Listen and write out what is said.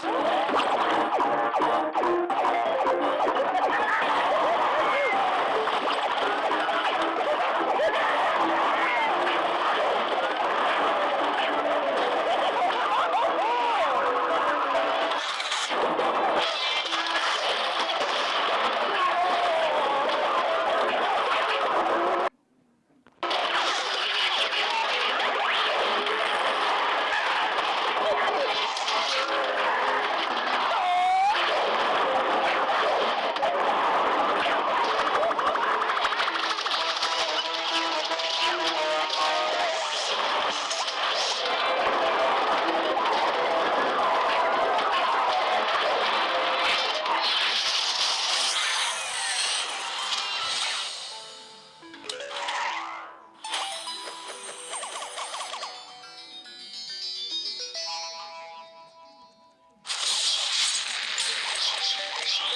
Thank you. What